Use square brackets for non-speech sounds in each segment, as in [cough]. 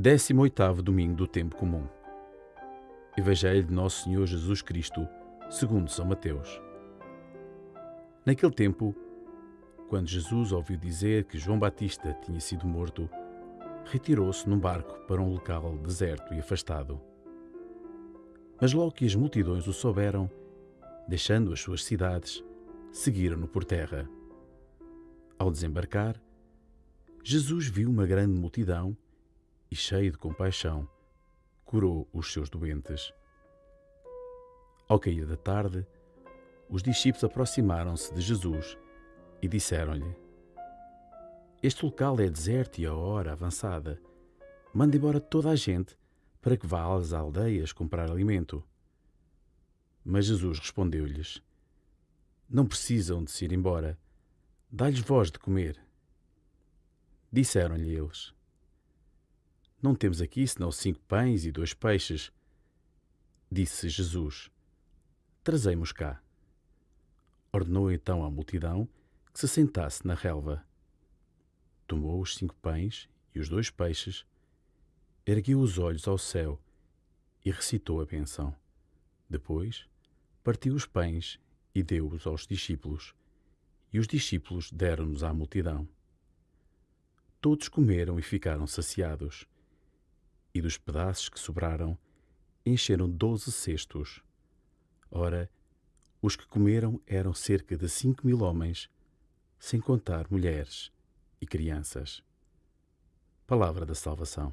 18º domingo do tempo comum. Evangelho de Nosso Senhor Jesus Cristo, segundo São Mateus. Naquele tempo, quando Jesus ouviu dizer que João Batista tinha sido morto, retirou-se num barco para um local deserto e afastado. Mas logo que as multidões o souberam, deixando as suas cidades, seguiram-no por terra. Ao desembarcar, Jesus viu uma grande multidão e, cheio de compaixão, curou os seus doentes. Ao cair da tarde, os discípulos aproximaram-se de Jesus e disseram-lhe: Este local é deserto e a hora avançada. Manda embora toda a gente para que vá às aldeias comprar alimento. Mas Jesus respondeu-lhes: Não precisam de se ir embora. Dá-lhes voz de comer. Disseram-lhe eles: não temos aqui senão cinco pães e dois peixes. Disse Jesus: Trazei-mos cá. Ordenou então à multidão que se sentasse na relva. Tomou os cinco pães e os dois peixes, ergueu os olhos ao céu e recitou a benção. Depois, partiu os pães e deu-os aos discípulos, e os discípulos deram-nos à multidão. Todos comeram e ficaram saciados e dos pedaços que sobraram, encheram doze cestos. Ora, os que comeram eram cerca de cinco mil homens, sem contar mulheres e crianças. Palavra da Salvação.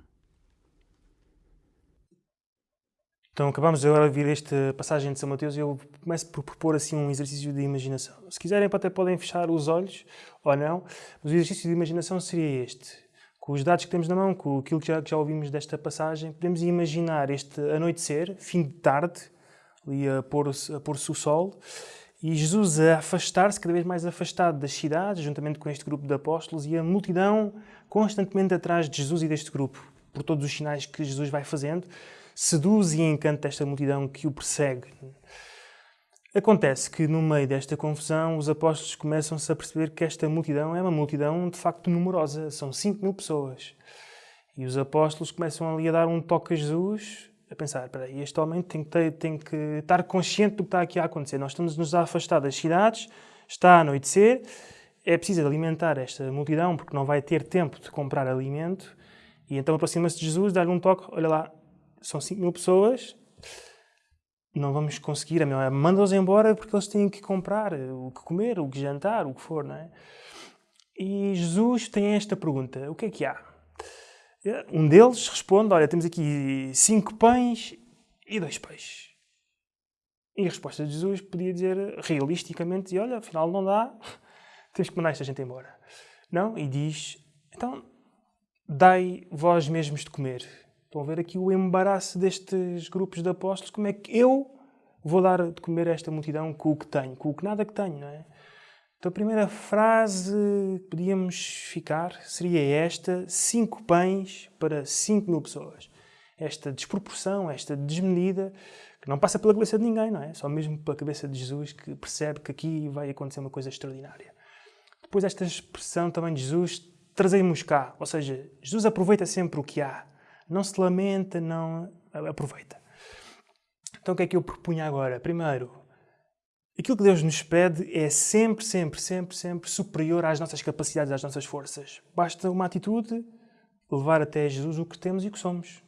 Então acabamos agora de ouvir esta passagem de São Mateus e eu começo por propor assim um exercício de imaginação. Se quiserem até podem fechar os olhos ou não, mas o exercício de imaginação seria este com os dados que temos na mão, com aquilo que já, que já ouvimos desta passagem, podemos imaginar este anoitecer, fim de tarde, ali a pôr-se pôr o sol, e Jesus a afastar-se, cada vez mais afastado das cidades, juntamente com este grupo de apóstolos, e a multidão constantemente atrás de Jesus e deste grupo, por todos os sinais que Jesus vai fazendo, seduz e encanta esta multidão que o persegue. Acontece que, no meio desta confusão, os apóstolos começam-se a perceber que esta multidão é uma multidão de facto numerosa, são 5 mil pessoas. E os apóstolos começam ali a dar um toque a Jesus, a pensar: peraí, este homem tem que, ter, tem que estar consciente do que está aqui a acontecer. Nós estamos-nos a afastar das cidades, está a anoitecer, é preciso alimentar esta multidão porque não vai ter tempo de comprar alimento. E então aproxima-se de Jesus, dá-lhe um toque: olha lá, são 5 mil pessoas, não vamos conseguir, a é manda-os embora porque eles têm que comprar o que comer, o que jantar, o que for, não é? E Jesus tem esta pergunta, o que é que há? Um deles responde, olha, temos aqui cinco pães e dois peixes. E a resposta de Jesus podia dizer, realisticamente, olha, afinal não dá, [laughs] temos que mandar esta gente embora. Não? E diz, então, dai vós mesmos de comer. Estão a ver aqui o embaraço destes grupos de apóstolos. Como é que eu vou dar de comer a esta multidão com o que tenho, com o que nada que tenho, não é? Então a primeira frase que podíamos ficar seria esta: cinco pães para cinco mil pessoas. Esta desproporção, esta desmedida, que não passa pela cabeça de ninguém, não é? Só mesmo pela cabeça de Jesus que percebe que aqui vai acontecer uma coisa extraordinária. Depois esta expressão também de Jesus, trazemos cá, ou seja, Jesus aproveita sempre o que há não se lamenta, não aproveita. Então o que é que eu propunha agora? Primeiro, aquilo que Deus nos pede é sempre, sempre, sempre, sempre superior às nossas capacidades, às nossas forças. Basta uma atitude, levar até Jesus o que temos e o que somos.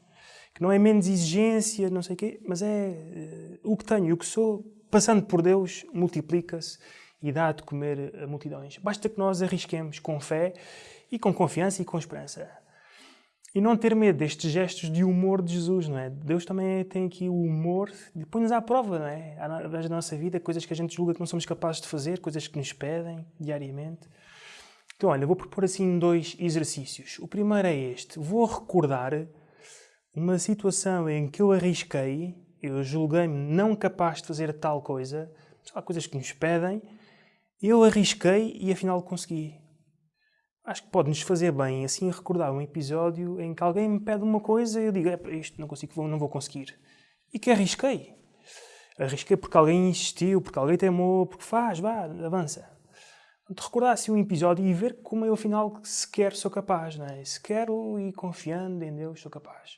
Que não é menos exigência, não sei o quê, mas é uh, o que tenho e o que sou, passando por Deus, multiplica-se e dá de comer a multidões. Basta que nós arrisquemos com fé e com confiança e com esperança. E não ter medo destes gestos de humor de Jesus, não é? Deus também tem aqui o humor põe-nos à prova, não é? Através da nossa vida, coisas que a gente julga que não somos capazes de fazer, coisas que nos pedem diariamente. Então, olha, vou propor assim dois exercícios. O primeiro é este. Vou recordar uma situação em que eu arrisquei, eu julguei-me não capaz de fazer tal coisa, há coisas que nos pedem, eu arrisquei e afinal consegui acho que pode nos fazer bem assim recordar um episódio em que alguém me pede uma coisa e eu digo, é, isto não consigo, não vou conseguir. E que arrisquei. Arrisquei porque alguém insistiu, porque alguém temou, porque faz, vá, avança. de recordar assim um episódio e ver como eu afinal sequer sou capaz, não é? Se quero e confiando em Deus sou capaz.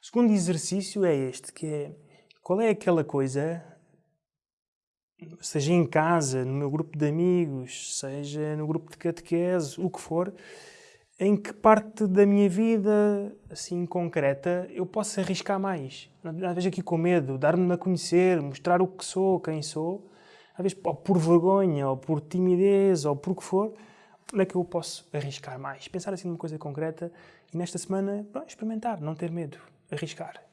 O segundo exercício é este, que é qual é aquela coisa, seja em casa, no meu grupo de amigos, seja no grupo de catequese, o que for, em que parte da minha vida, assim, concreta, eu posso arriscar mais. Às vezes aqui com medo, dar-me a conhecer, mostrar o que sou, quem sou, às vezes ou por vergonha, ou por timidez, ou por o que for, onde é que eu posso arriscar mais? Pensar assim numa coisa concreta e nesta semana, bom, experimentar, não ter medo, arriscar.